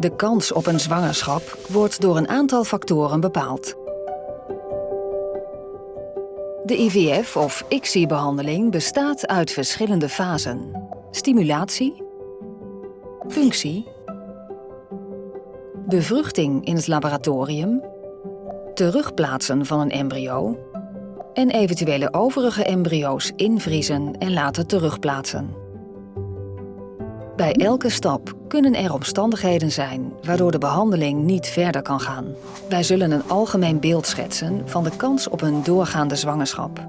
De kans op een zwangerschap wordt door een aantal factoren bepaald. De IVF of ICSI-behandeling bestaat uit verschillende fasen. Stimulatie, punctie, bevruchting in het laboratorium, terugplaatsen van een embryo en eventuele overige embryo's invriezen en laten terugplaatsen. Bij elke stap kunnen er omstandigheden zijn waardoor de behandeling niet verder kan gaan. Wij zullen een algemeen beeld schetsen van de kans op een doorgaande zwangerschap.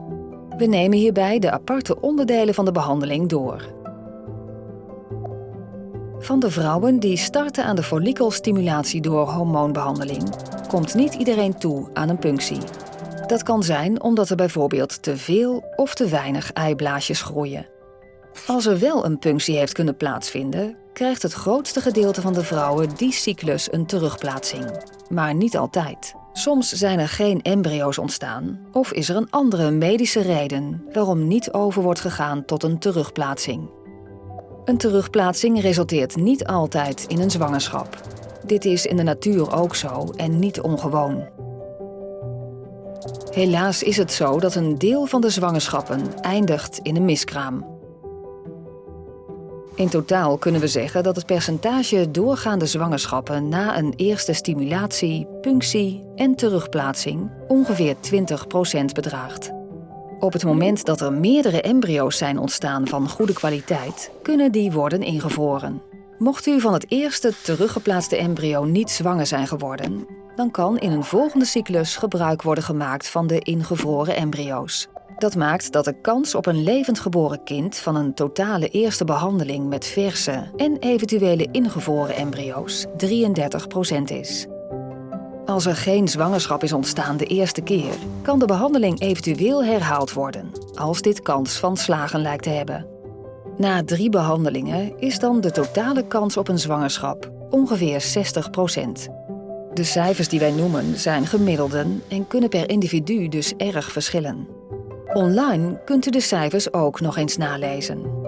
We nemen hierbij de aparte onderdelen van de behandeling door. Van de vrouwen die starten aan de follicelstimulatie door hormoonbehandeling, komt niet iedereen toe aan een punctie. Dat kan zijn omdat er bijvoorbeeld te veel of te weinig eiblaasjes groeien. Als er wel een punctie heeft kunnen plaatsvinden, krijgt het grootste gedeelte van de vrouwen die cyclus een terugplaatsing. Maar niet altijd. Soms zijn er geen embryo's ontstaan of is er een andere medische reden waarom niet over wordt gegaan tot een terugplaatsing. Een terugplaatsing resulteert niet altijd in een zwangerschap. Dit is in de natuur ook zo en niet ongewoon. Helaas is het zo dat een deel van de zwangerschappen eindigt in een miskraam. In totaal kunnen we zeggen dat het percentage doorgaande zwangerschappen na een eerste stimulatie, punctie en terugplaatsing ongeveer 20% bedraagt. Op het moment dat er meerdere embryo's zijn ontstaan van goede kwaliteit, kunnen die worden ingevroren. Mocht u van het eerste teruggeplaatste embryo niet zwanger zijn geworden, dan kan in een volgende cyclus gebruik worden gemaakt van de ingevroren embryo's. Dat maakt dat de kans op een levend geboren kind van een totale eerste behandeling met verse en eventuele ingevroren embryo's 33% is. Als er geen zwangerschap is ontstaan de eerste keer, kan de behandeling eventueel herhaald worden, als dit kans van slagen lijkt te hebben. Na drie behandelingen is dan de totale kans op een zwangerschap ongeveer 60% De cijfers die wij noemen zijn gemiddelden en kunnen per individu dus erg verschillen. Online kunt u de cijfers ook nog eens nalezen.